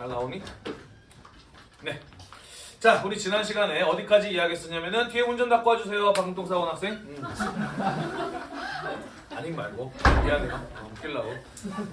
잘 나오니? 네. 자, 우리 지난 시간에 어디까지 이야기했었냐면은 뒤에 운전 닦고 와주세요. 방송사 원 학생. 음. 아님 말고 미안해요. 어, 웃기려고.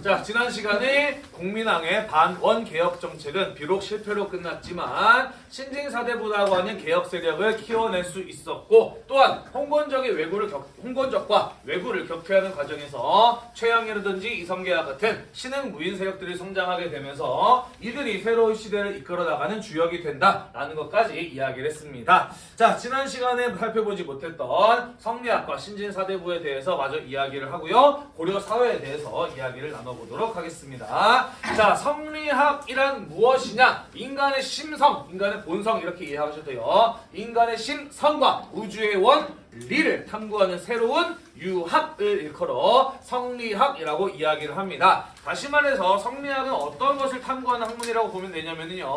자, 지난 시간에 국민항의 반원 개혁 정책은 비록 실패로 끝났지만 신진 사대부라고 하는 개혁 세력을 키워낼 수 있었고 또한 홍건적의 왜구를 격, 홍건적과 왜구를 격퇴하는 과정에서 최영이라든지 이성계와 같은 신흥 무인 세력들이 성장하게 되면서 이들이 새로운 시대를 이끌어 나가는 주역이 된다라는 것까지 이야기를 했습니다. 자, 지난 시간에 살펴보지 못했던 성리학과 신진사대부에 대해서 마저 이야기를 하고요. 고려 사회에 대해서 이야기를 나눠보도록 하겠습니다. 자, 성리학이란 무엇이냐? 인간의 심성, 인간의 본성 이렇게 이해하셔도 돼요. 인간의 심성과 우주의 원리를 탐구하는 새로운 유학을 일컬어 성리학이라고 이야기를 합니다. 다시 말해서 성리학은 어떤 것을 탐구하는 학문이라고 보면 되냐면요.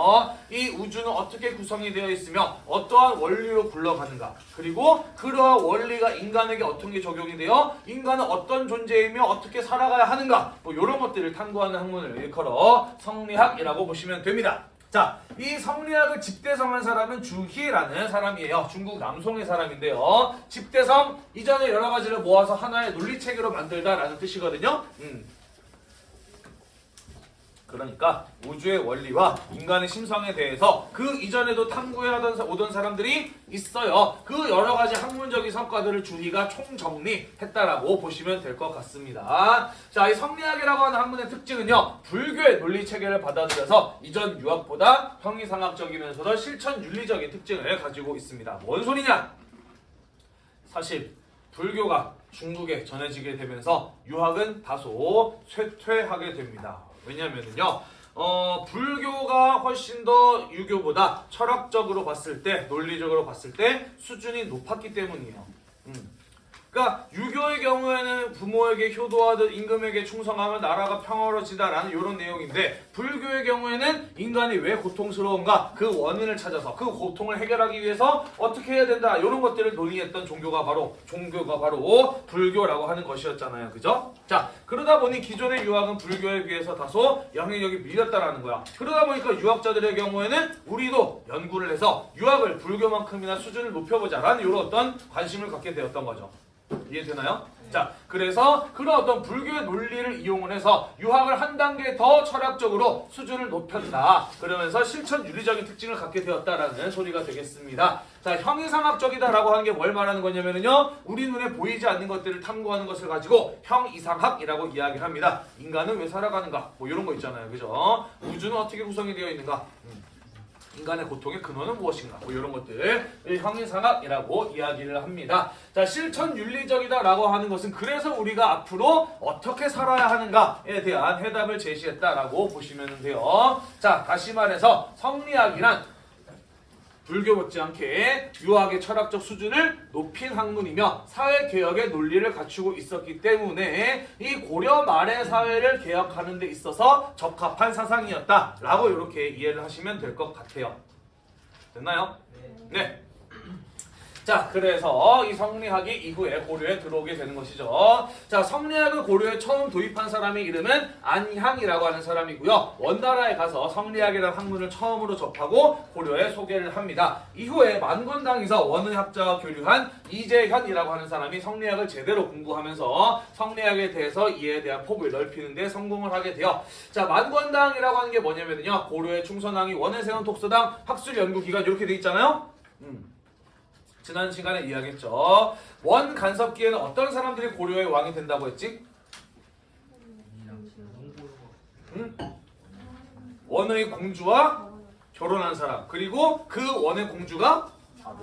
이 우주는 어떻게 구성이 되어 있으며 어떠한 원리로 굴러가는가 그리고 그러한 원리가 인간에게 어떤 게 적용이 되어 인간은 어떤 존재이며 어떻게 살아가야 하는가 뭐 이런 것들을 탐구하는 학문을 일컬어 성리학이라고 보시면 됩니다. 자, 이 성리학을 집대성한 사람은 주희라는 사람이에요. 중국 남송의 사람인데요. 집대성 이전에 여러 가지를 모아서 하나의 논리체계로 만들다라는 뜻이거든요. 음. 그러니까 우주의 원리와 인간의 심성에 대해서 그 이전에도 탐구해하던 사- 오던 사람들이 있어요. 그 여러 가지 학문적인 성과들을 주희가 총정리했다라고 보시면 될 것 같습니다. 자, 이 성리학이라고 하는 학문의 특징은요. 불교의 논리 체계를 받아들여서 이전 유학보다 형이상학적이면서도 실천 윤리적인 특징을 가지고 있습니다. 뭔 소리냐? 사실 불교가 중국에 전해지게 되면서 유학은 다소 쇠퇴하게 됩니다. 왜냐하면요. 어, 불교가 훨씬 더 유교보다 철학적으로 봤을 때, 논리적으로 봤을 때 수준이 높았기 때문이에요. 음. 그러니까 유교의 경우에는 부모에게 효도하듯 임금에게 충성하면 나라가 평화로워지다라는 이런 내용인데 불교의 경우에는 인간이 왜 고통스러운가? 그 원인을 찾아서 그 고통을 해결하기 위해서 어떻게 해야 된다? 이런 것들을 논의했던 종교가 바로 종교가 바로 불교라고 하는 것이었잖아요. 그죠? 자 그러다 보니 기존의 유학은 불교에 비해서 다소 영향력이 밀렸다라는 거야. 그러다 보니까 유학자들의 경우에는 우리도 연구를 해서 유학을 불교만큼이나 수준을 높여보자라는 이런 어떤 관심을 갖게 되었던 거죠 이해되나요? 자, 그래서 그런 어떤 불교의 논리를 이용을 해서 유학을 한 단계 더 철학적으로 수준을 높였다. 그러면서 실천 윤리적인 특징을 갖게 되었다라는 소리가 되겠습니다. 자, 형이상학적이다라고 하는 게 뭘 말하는 거냐면요. 우리 눈에 보이지 않는 것들을 탐구하는 것을 가지고 형이상학이라고 이야기를 합니다. 인간은 왜 살아가는가? 뭐 이런 거 있잖아요. 그죠? 우주는 어떻게 구성이 되어 있는가? 음. 인간의 고통의 근원은 무엇인가? 뭐 이런 것들 형이상학이라고 이야기를 합니다. 자 실천 윤리적이다라고 하는 것은 그래서 우리가 앞으로 어떻게 살아야 하는가에 대한 해답을 제시했다라고 보시면 돼요. 자 다시 말해서 성리학이란 불교 못지않게 유학의 철학적 수준을 높인 학문이며 사회개혁의 논리를 갖추고 있었기 때문에 이 고려 말의 사회를 개혁하는 데 있어서 적합한 사상이었다라고 이렇게 이해를 하시면 될 것 같아요. 됐나요? 네. 자, 그래서 이 성리학이 이후에 고려에 들어오게 되는 것이죠. 자, 성리학을 고려에 처음 도입한 사람의 이름은 안향이라고 하는 사람이고요. 원나라에 가서 성리학이라는 학문을 처음으로 접하고 고려에 소개를 합니다. 이후에 만권당에서 원의학자와 교류한 이재현이라고 하는 사람이 성리학을 제대로 공부하면서 성리학에 대해서 이해에 대한 폭을 넓히는 데 성공을 하게 돼요. 자, 만권당이라고 하는 게 뭐냐면요. 고려의 충선왕이 원해세운 독서당 학술연구기관 이렇게 돼 있잖아요. 음. 지난 시간에 이야기했죠. 원 간섭기에는 어떤 사람들이 고려의 왕이 된다고 했지? 응? 원의 공주와 결혼한 사람 그리고 그 원의 공주가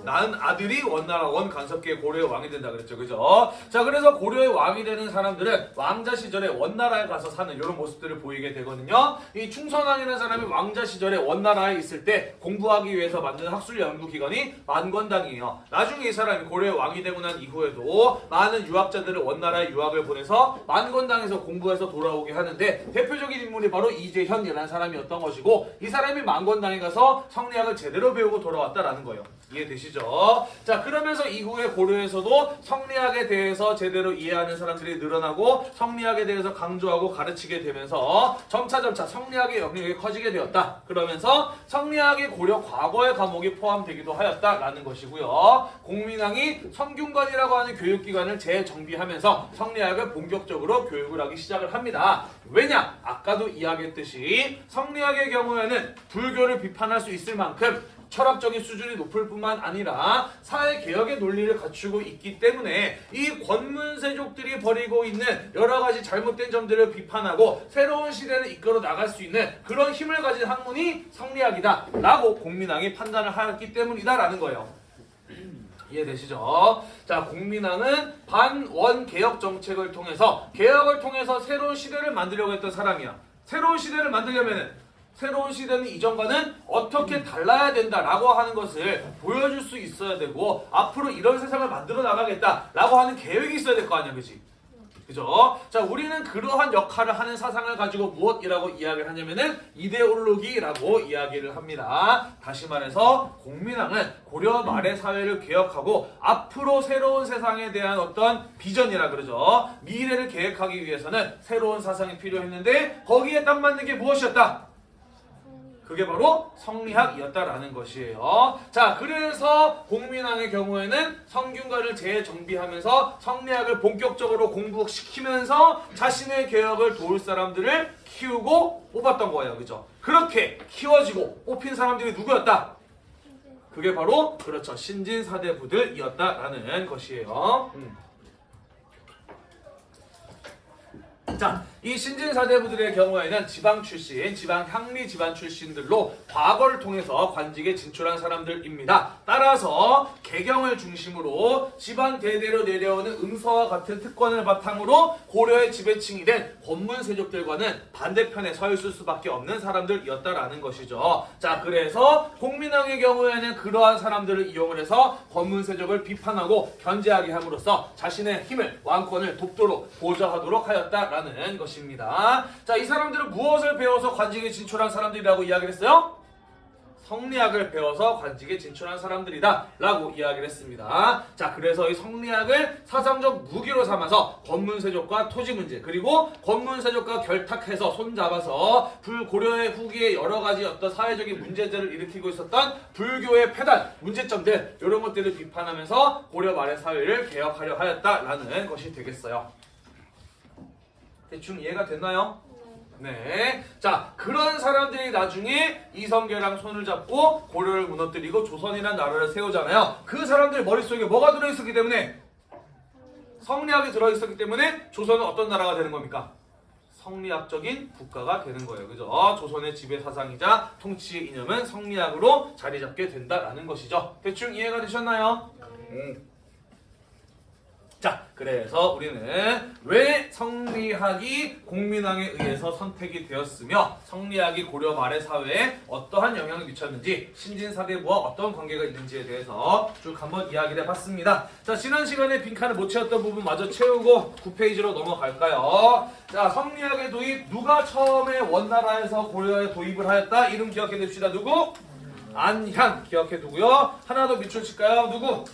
낳은 아들이 원나라 원 간섭기의 고려의 왕이 된다 그랬죠. 그죠? 자 그래서 고려의 왕이 되는 사람들은 왕자 시절에 원나라에 가서 사는 이런 모습들을 보이게 되거든요. 이 충선왕이라는 사람이 왕자 시절에 원나라에 있을 때 공부하기 위해서 만든 학술 연구 기관이 만권당이에요. 나중에 이 사람이 고려의 왕이 되고 난 이후에도 많은 유학자들을 원나라에 유학을 보내서 만권당에서 공부해서 돌아오게 하는데 대표적인 인물이 바로 이재현이라는 사람이었던 것이고 이 사람이 만권당에 가서 성리학을 제대로 배우고 돌아왔다라는 거예요 이해되시죠? 자 그러면서 이후에 고려에서도 성리학에 대해서 제대로 이해하는 사람들이 늘어나고 성리학에 대해서 강조하고 가르치게 되면서 점차점차 성리학의 영역이 커지게 되었다. 그러면서 성리학이 고려 과거의 과목이 포함되기도 하였다라는 것이고요. 공민왕이 성균관이라고 하는 교육기관을 재정비하면서 성리학을 본격적으로 교육을 하기 시작을 합니다. 왜냐? 아까도 이야기했듯이 성리학의 경우에는 불교를 비판할 수 있을 만큼 철학적인 수준이 높을 뿐만 아니라 사회 개혁의 논리를 갖추고 있기 때문에 이 권문세족들이 벌이고 있는 여러 가지 잘못된 점들을 비판하고 새로운 시대를 이끌어 나갈 수 있는 그런 힘을 가진 학문이 성리학이다 라고 공민왕이 판단을 하였기 때문이다라는 거예요. 이해되시죠? 자, 공민왕은 반원 개혁 정책을 통해서 개혁을 통해서 새로운 시대를 만들려고 했던 사람이야. 새로운 시대를 만들려면은 새로운 시대는 이전과는 어떻게 달라야 된다라고 하는 것을 보여줄 수 있어야 되고 앞으로 이런 세상을 만들어 나가겠다라고 하는 계획이 있어야 될 거 아니야, 그지? 그죠? 자, 우리는 그러한 역할을 하는 사상을 가지고 무엇이라고 이야기를 하냐면은 이데올로기라고 이야기를 합니다. 다시 말해서 공민왕은 고려 말의 사회를 개혁하고 앞으로 새로운 세상에 대한 어떤 비전이라 그러죠. 미래를 계획하기 위해서는 새로운 사상이 필요했는데 거기에 딱 맞는 게 무엇이었다? 그게 바로 성리학이었다라는 것이에요. 자, 그래서 공민왕의 경우에는 성균관을 재정비하면서 성리학을 본격적으로 공부시키면서 자신의 개혁을 도울 사람들을 키우고 뽑았던 거예요. 그죠? 그렇게 키워지고 뽑힌 사람들이 누구였다? 그게 바로 그렇죠. 신진사대부들이었다라는 것이에요. 음. 자, 이 신진사대부들의 경우에는 지방 출신, 지방 향리 집안 출신들로 과거를 통해서 관직에 진출한 사람들입니다. 따라서 개경을 중심으로 집안 대대로 내려오는 음서와 같은 특권을 바탕으로 고려의 지배층이 된 권문 세족들과는 반대편에 서 있을 수밖에 없는 사람들이었다라는 것이죠. 자, 그래서 공민왕의 경우에는 그러한 사람들을 이용을 해서 권문 세족을 비판하고 견제하게 함으로써 자신의 힘을 왕권을 돕도록 보좌하도록 하였다라는 것 입니다. 자, 이 사람들은 무엇을 배워서 관직에 진출한 사람들이라고 이야기를 했어요? 성리학을 배워서 관직에 진출한 사람들이다 라고 이야기를 했습니다. 자 그래서 이 성리학을 사상적 무기로 삼아서 권문세족과 토지 문제 그리고 권문세족과 결탁해서 손잡아서 불고려의 후기에 여러 가지 어떤 사회적인 문제들을 일으키고 있었던 불교의 폐단 문제점들 이런 것들을 비판하면서 고려 말의 사회를 개혁하려 하였다라는 것이 되겠어요. 대충 이해가 됐나요? 네. 자, 그런 사람들이 나중에 이성계랑 손을 잡고 고려를 무너뜨리고 조선이라는 나라를 세우잖아요. 그 사람들 머릿속에 뭐가 들어있었기 때문에? 성리학이 들어있었기 때문에 조선은 어떤 나라가 되는 겁니까? 성리학적인 국가가 되는 거예요. 그죠? 조선의 지배 사상이자 통치 이념은 성리학으로 자리 잡게 된다라는 것이죠. 대충 이해가 되셨나요? 음. 자, 그래서 우리는 왜 성리학이 공민왕에 의해서 선택이 되었으며 성리학이 고려 말의 사회에 어떠한 영향을 미쳤는지 신진사대부와 어떤 관계가 있는지에 대해서 쭉 한번 이야기를 해봤습니다. 자, 지난 시간에 빈칸을 못 채웠던 부분 마저 채우고 9페이지로 넘어갈까요? 자, 성리학의 도입 누가 처음에 원나라에서 고려에 도입을 하였다? 이름 기억해 둡시다. 누구? 안향 기억해 두고요. 하나 더 밑줄 칠까요? 누구?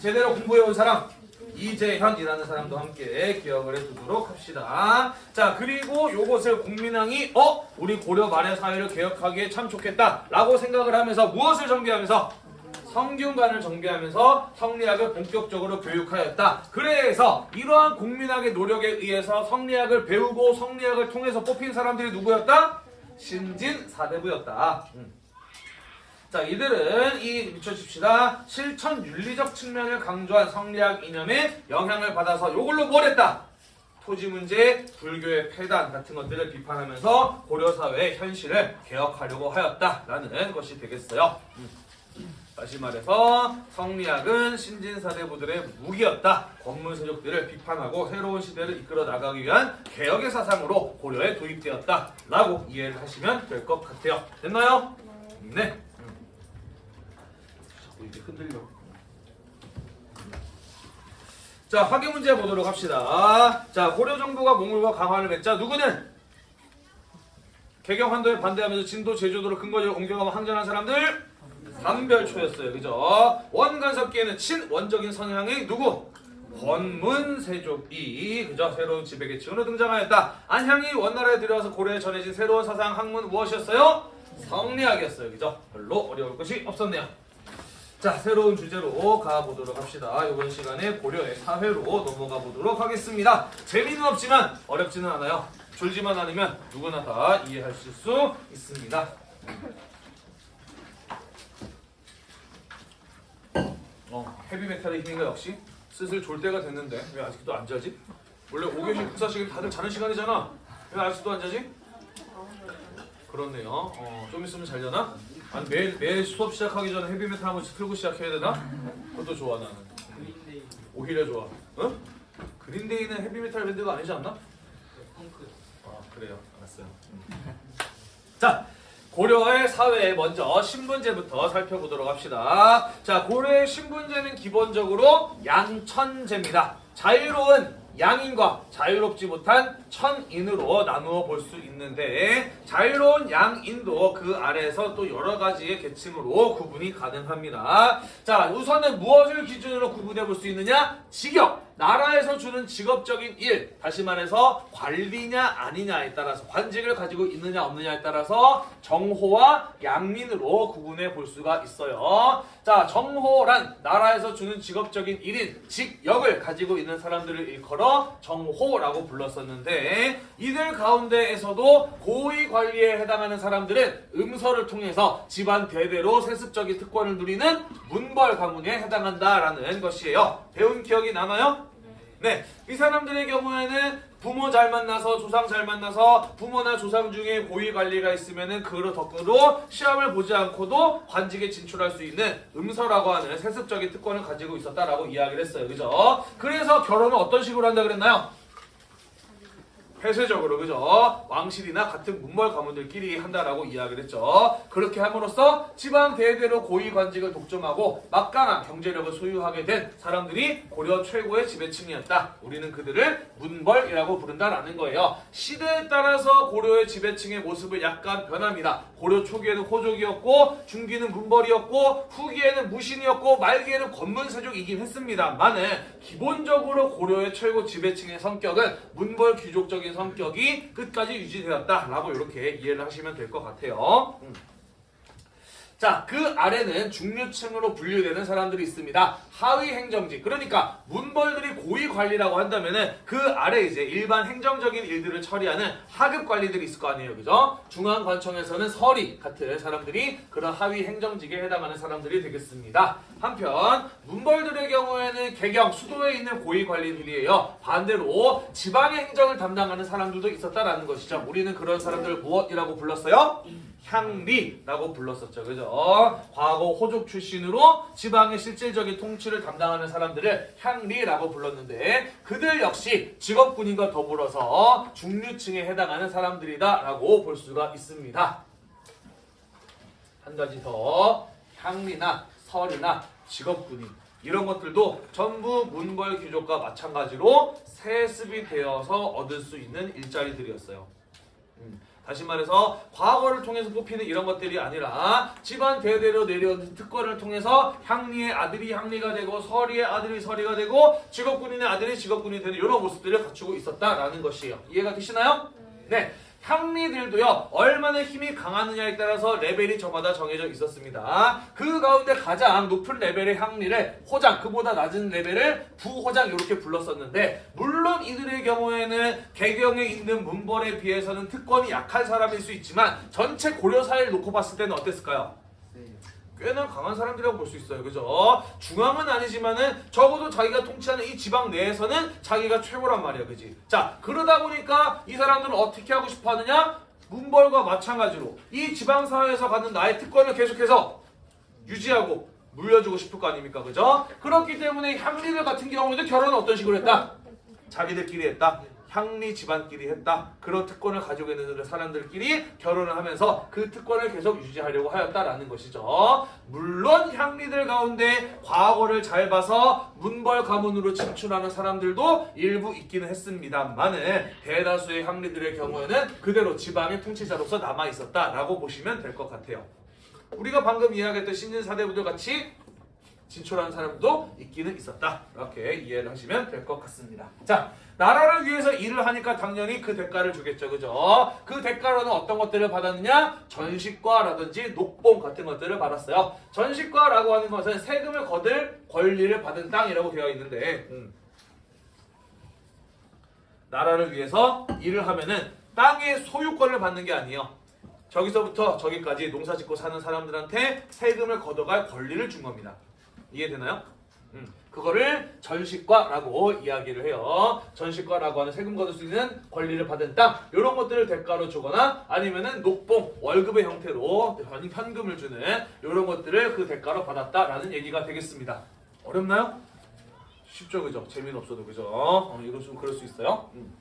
제대로 공부해온 사람 이재현이라는 사람도 함께 기억을 해두도록 합시다. 자 그리고 요것을 국민왕이 어? 우리 고려 말의 사회를 개혁하기에 참 좋겠다 라고 생각을 하면서 무엇을 정비하면서 성균관을 정비하면서 성리학을 본격적으로 교육하였다. 그래서 이러한 국민학의 노력에 의해서 성리학을 배우고 성리학을 통해서 뽑힌 사람들이 누구였다? 신진 사대부였다. 음. 자, 이들은 이 미쳐줍시다. 실천 윤리적 측면을 강조한 성리학 이념에 영향을 받아서 이걸로 뭘 했다? 토지 문제, 불교의 폐단 같은 것들을 비판하면서 고려 사회의 현실을 개혁하려고 하였다라는 것이 되겠어요. 음. 다시 말해서 성리학은 신진사대부들의 무기였다. 권문세족들을 비판하고 새로운 시대를 이끌어 나가기 위한 개혁의 사상으로 고려에 도입되었다 라고 이해를 하시면 될 것 같아요. 됐나요? 네. 이렇게 흔들려. 자, 화계 문제 보도록 합시다. 자, 고려 정부가 몽골과 강화를 맺자 누구는 개경 환도에 반대하면서 진도 제주도로 근거지를 옮겨가고 항전한 사람들 담별초였어요. 그죠? 원간섭기에는 친원적인 성향의 누구? 권문세족이 그죠? 새로운 지배 계층으로 등장하였다. 안향이 원나라에 들어와서 고려에 전해진 새로운 사상 학문 무엇이었어요? 성리학이었어요. 그죠? 별로 어려울 것이 없었네요. 자, 새로운 주제로 가보도록 합시다. 이번 시간에 고려의 사회로 넘어가 보도록 하겠습니다. 재미는 없지만 어렵지는 않아요. 졸지만 않으면 누구나 다 이해할 수 있습니다. 어, 헤비메탈의 힘인가 역시 슬슬 졸 때가 됐는데 왜 아직도 안 자지? 원래 5교시 국사 시간 다들 자는 시간이잖아. 왜 아직도 안 자지? 그렇네요. 어, 좀 있으면 잘 자나? 아니 매일 매일 수업 시작하기 전에 헤비메탈 한 번씩 틀고 시작해야 되나? 그것도 좋아 나는. 오히려 좋아. 어? 그린데이는 헤비메탈 밴드가 아니지 않나? 펑크 아 그래요. 알았어요. 자 고려의 사회 먼저 신분제부터 살펴보도록 합시다. 자 고려의 신분제는 기본적으로 양천제입니다. 자유로운 양인과 자유롭지 못한 천인으로 나누어 볼 수 있는데 자유로운 양인도 그 아래에서 또 여러 가지의 계층으로 구분이 가능합니다. 자 우선은 무엇을 기준으로 구분해 볼 수 있느냐? 직업 나라에서 주는 직업적인 일, 다시 말해서 관리냐 아니냐에 따라서 관직을 가지고 있느냐 없느냐에 따라서 정호와 양민으로 구분해 볼 수가 있어요. 자, 정호란 나라에서 주는 직업적인 일인 직역을 가지고 있는 사람들을 일컬어 정호라고 불렀었는데 이들 가운데에서도 고위 관리에 해당하는 사람들은 음서를 통해서 집안 대대로 세습적인 특권을 누리는 문벌 가문에 해당한다라는 것이에요. 배운 기억이 남아요? 네, 이 사람들의 경우에는 부모 잘 만나서 조상 잘 만나서 부모나 조상 중에 고위 관리가 있으면은 그 덕으로 시험을 보지 않고도 관직에 진출할 수 있는 음서라고 하는 세습적인 특권을 가지고 있었다라고 이야기를 했어요. 그죠? 그래서 결혼을 어떤 식으로 한다 그랬나요? 폐쇄적으로 그죠? 왕실이나 같은 문벌 가문들끼리 한다라고 이야기를 했죠. 그렇게 함으로써 지방 대대로 고위 관직을 독점하고 막강한 경제력을 소유하게 된 사람들이 고려 최고의 지배층이었다. 우리는 그들을 문벌이라고 부른다라는 거예요. 시대에 따라서 고려의 지배층의 모습을 약간 변합니다. 고려 초기에는 호족이었고 중기는 문벌이었고 후기에는 무신이었고 말기에는 권문세족이긴 했습니다만은 기본적으로 고려의 최고 지배층의 성격은 문벌 귀족적인 성격이 끝까지 유지되었다라고 이렇게 이해를 하시면 될 것 같아요. 음. 자, 그 아래는 중류층으로 분류되는 사람들이 있습니다. 하위 행정직. 그러니까 문벌들이 고위 관리라고 한다면은 그 아래 이제 일반 행정적인 일들을 처리하는 하급 관리들이 있을 거 아니에요. 그죠? 중앙관청에서는 서리 같은 사람들이 그런 하위 행정직에 해당하는 사람들이 되겠습니다. 한편 문벌들의 경우에는 개경, 수도에 있는 고위 관리들이에요. 반대로 지방의 행정을 담당하는 사람들도 있었다라는 것이죠. 우리는 그런 사람들을 무엇이라고 불렀어요? 향리라고 불렀었죠. 그죠? 과거 호족 출신으로 지방의 실질적인 통치를 담당하는 사람들을 향리라고 불렀는데 그들 역시 직업군인과 더불어서 중류층에 해당하는 사람들이다라고 볼 수가 있습니다. 한 가지 더 향리나 설이나 직업군인 이런 것들도 전부 문벌 귀족과 마찬가지로 세습이 되어서 얻을 수 있는 일자리들이었어요. 음, 다시 말해서 과거를 통해서 뽑히는 이런 것들이 아니라 집안 대대로 내려온 특권을 통해서 향리의 아들이 향리가 되고 서리의 아들이 서리가 되고 직업군인의 아들이 직업군이 되는 이런 모습들을 갖추고 있었다라는 것이에요. 이해가 되시나요? 네. 향리들도요 얼마나 힘이 강하느냐에 따라서 레벨이 저마다 정해져 있었습니다. 그 가운데 가장 높은 레벨의 향리를 호장 그보다 낮은 레벨을 부호장 이렇게 불렀었는데 물론 이들의 경우에는 개경에 있는 문벌에 비해서는 특권이 약한 사람일 수 있지만 전체 고려 사회를 놓고 봤을 때는 어땠을까요? 꽤나 강한 사람들이라고 볼 수 있어요. 그죠? 중앙은 아니지만은 적어도 자기가 통치하는 이 지방 내에서는 자기가 최고란 말이야. 그지? 자, 그러다 보니까 이 사람들은 어떻게 하고 싶어 하느냐? 문벌과 마찬가지로 이 지방 사회에서 갖는 나의 특권을 계속해서 유지하고 물려주고 싶을 거 아닙니까? 그죠? 그렇기 때문에 향리들 같은 경우에도 결혼은 어떤 식으로 했다? 자기들끼리 했다. 향리 집안끼리 했다. 그런 특권을 가지고 있는 사람들끼리 결혼을 하면서 그 특권을 계속 유지하려고 하였다라는 것이죠. 물론 향리들 가운데 과거를 잘 봐서 문벌 가문으로 진출하는 사람들도 일부 있기는 했습니다만은 대다수의 향리들의 경우에는 그대로 지방의 통치자로서 남아 있었다라고 보시면 될 것 같아요. 우리가 방금 이야기했던 신진 사대부들 같이 진출한 사람도 있기는 있었다. 이렇게 이해를 하시면 될 것 같습니다. 자, 나라를 위해서 일을 하니까 당연히 그 대가를 주겠죠. 그죠? 그 대가로는 어떤 것들을 받았느냐? 전식과라든지 녹봉 같은 것들을 받았어요. 전식과라고 하는 것은 세금을 거둘 권리를 받은 땅이라고 되어 있는데 음. 나라를 위해서 일을 하면은 땅의 소유권을 받는 게 아니에요. 저기서부터 저기까지 농사 짓고 사는 사람들한테 세금을 걷어갈 권리를 준 겁니다. 이해되나요? 음, 그거를 전식과라고 이야기를 해요. 전식과라고 하는 세금 거둘 수 있는 권리를 받은 땅 이런 것들을 대가로 주거나 아니면은 녹봉 월급의 형태로 현- 현금을 주는 이런 것들을 그 대가로 받았다라는 얘기가 되겠습니다. 어렵나요? 쉽죠, 그죠? 재미는 없어도 그죠? 어, 이거 좀 그럴 수 있어요. 음.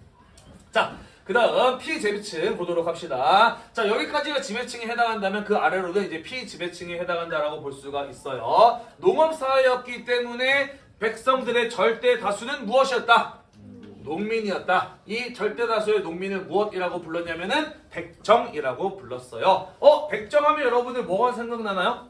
자, 그 다음 피지배층 보도록 합시다. 자, 여기까지가 지배층에 해당한다면 그 아래로는 이제 피지배층에 해당한다라고 볼 수가 있어요. 농업사회였기 때문에 백성들의 절대 다수는 무엇이었다? 농민이었다. 이 절대 다수의 농민을 무엇이라고 불렀냐면은 백정이라고 불렀어요. 어, 백정하면 여러분들 뭐가 생각나나요?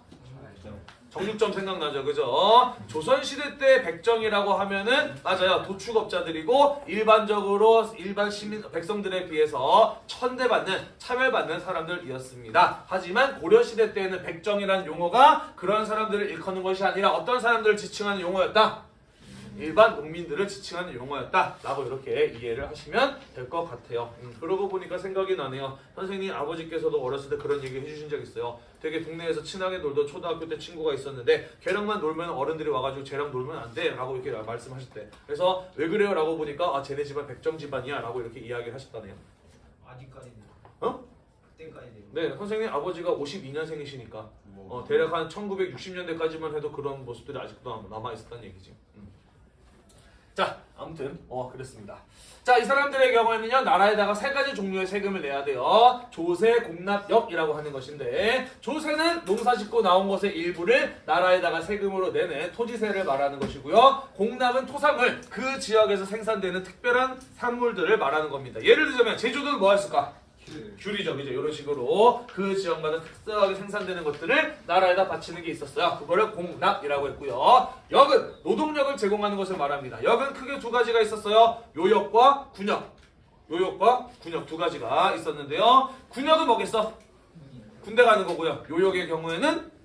정육점 생각나죠, 그죠? 조선시대 때 백정이라고 하면은 맞아요, 도축업자들이고 일반적으로 일반 시민 백성들에 비해서 천대받는 차별받는 사람들이었습니다. 하지만 고려시대 때에는 백정이라는 용어가 그런 사람들을 일컫는 것이 아니라 어떤 사람들을 지칭하는 용어였다. 일반 농민들을 지칭하는 용어였다라고 이렇게 이해를 하시면 될 것 같아요. 음, 그러고 보니까 생각이 나네요. 선생님 아버지께서도 어렸을 때 그런 얘기 해주신 적 있어요. 되게 동네에서 친하게 놀던 초등학교 때 친구가 있었는데 걔랑만 놀면 어른들이 와가지고 쟤랑 놀면 안 돼 라고 이렇게 말씀하셨대. 그래서 왜 그래요 라고 보니까 아 쟤네 집안 백정 집안이야 라고 이렇게 이야기를 하셨다네요. 아직까지는. 어? 네, 선생님 아버지가 52년생이시니까 어, 대략 한 1960년대까지만 해도 그런 모습들이 아직도 남아 있었다는 얘기지. 음. 자, 아무튼 어 그렇습니다. 자, 이 사람들의 경우에는요 나라에다가 세 가지 종류의 세금을 내야 돼요. 조세, 공납역이라고 하는 것인데 조세는 농사 짓고 나온 것의 일부를 나라에다가 세금으로 내는 토지세를 말하는 것이고요. 공납은 토산물 그 지역에서 생산되는 특별한 산물들을 말하는 겁니다. 예를 들자면 제주도는 뭐였을까? 귤이죠, 그죠? 이런 식으로 그 지역마다 특수하게 생산되는 것들을 나라에다 바치는 게 있었어요. 그거를 공납이라고 했고요. 역은 노동력을 제공하는 것을 말합니다. 역은 크게 두 가지가 있었어요. 요역과 군역. 요역과 군역 두 가지가 있었는데요. 군역은 뭐겠어? 군대 가는 거고요. 요역의 경우에는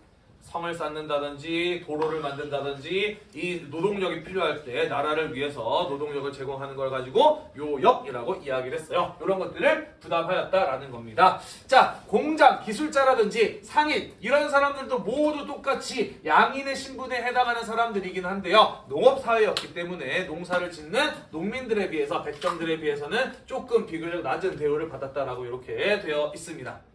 성을 쌓는다든지 도로를 만든다든지 이 노동력이 필요할 때 나라를 위해서 노동력을 제공하는 걸 가지고 요역이라고 이야기를 했어요. 이런 것들을 부담하였다라는 겁니다. 자, 공장, 기술자라든지 상인 이런 사람들도 모두 똑같이 양인의 신분에 해당하는 사람들이긴 한데요. 농업 사회였기 때문에 농사를 짓는 농민들에 비해서 백정들에 비해서는 조금 비교적 낮은 대우를 받았다라고 이렇게 되어 있습니다.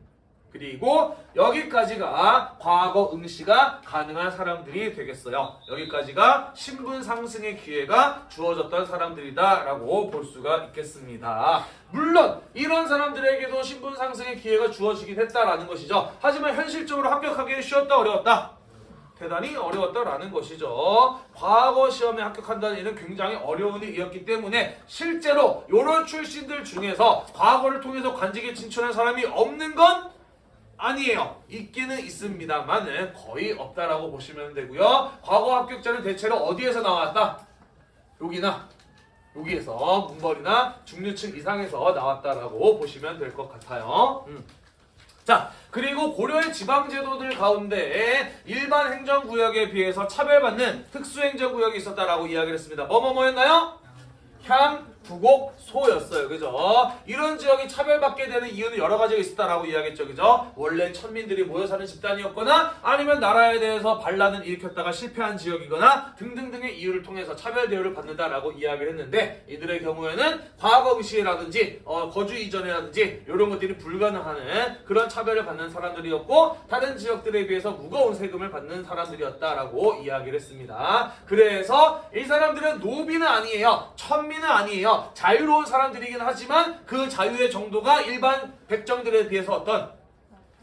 그리고 여기까지가 과거 응시가 가능한 사람들이 되겠어요. 여기까지가 신분 상승의 기회가 주어졌던 사람들이다라고 볼 수가 있겠습니다. 물론 이런 사람들에게도 신분 상승의 기회가 주어지긴 했다라는 것이죠. 하지만 현실적으로 합격하기는 쉬웠다 어려웠다. 대단히 어려웠다라는 것이죠. 과거 시험에 합격한다는 일은 굉장히 어려운 일이었기 때문에 실제로 이런 출신들 중에서 과거를 통해서 관직에 진출한 사람이 없는 건 아니에요. 있기는 있습니다만은 거의 없다라고 보시면 되고요. 과거 합격자는 대체로 어디에서 나왔다? 여기나 여기에서 문벌이나 중류층 이상에서 나왔다라고 보시면 될 것 같아요. 음. 자, 그리고 고려의 지방제도들 가운데 일반 행정구역에 비해서 차별받는 특수행정구역이 있었다라고 이야기를 했습니다. 뭐뭐뭐였나요? 향, 부곡, 소였어요. 그죠? 이런 지역이 차별받게 되는 이유는 여러 가지가 있었다라고 이야기했죠. 그죠? 원래 천민들이 모여 사는 집단이었거나 아니면 나라에 대해서 반란을 일으켰다가 실패한 지역이거나 등등등의 이유를 통해서 차별 대우를 받는다라고 이야기를 했는데 이들의 경우에는 과거 응시라든지 어, 거주 이전이라든지 이런 것들이 불가능하는 그런 차별을 받는 사람들이었고 다른 지역들에 비해서 무거운 세금을 받는 사람들이었다라고 이야기를 했습니다. 그래서 이 사람들은 노비는 아니에요. 천민은 아니에요. 자유로운 사람들이긴 하지만 그 자유의 정도가 일반 백정들에 비해서 어떤